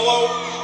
Hello.